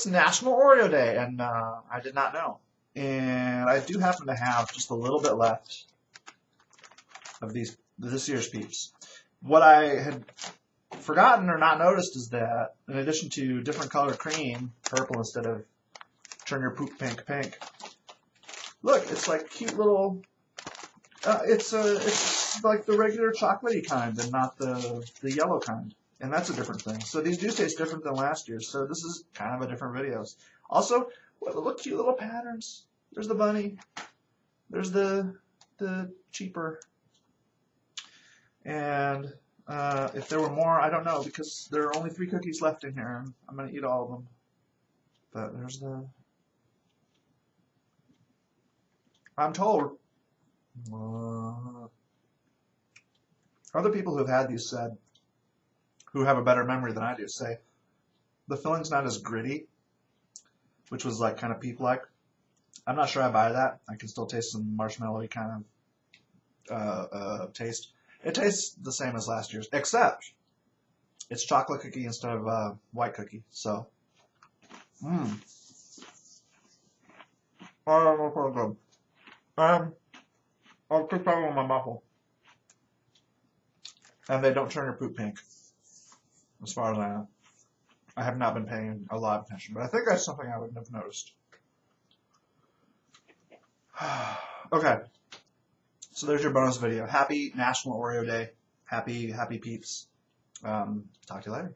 it's National Oreo Day, and uh, I did not know. And I do happen to have just a little bit left of these this year's Peeps. What I had forgotten or not noticed is that in addition to different color cream, purple instead of turn your poop pink pink. Look, it's like cute little. Uh, it's a it's like the regular chocolatey kind and not the the yellow kind, and that's a different thing. So these do taste different than last year, So this is kind of a different videos. Also, look cute little patterns. There's the bunny. There's the the cheaper. And uh, if there were more, I don't know because there are only three cookies left in here, I'm gonna eat all of them. But there's the. I'm told. Uh, other people who've had these said, who have a better memory than I do, say the filling's not as gritty, which was like kind of peep like. I'm not sure I buy that. I can still taste some marshmallowy kind of uh, uh, taste. It tastes the same as last year's, except it's chocolate cookie instead of uh, white cookie. So, mmm. Oh, that's so good. Um, I'll put that on my muffle. And they don't turn your poop pink, as far as I know. I have not been paying a lot of attention, but I think that's something I wouldn't have noticed. okay. So there's your bonus video. Happy National Oreo Day. Happy, happy peeps. Um, talk to you later.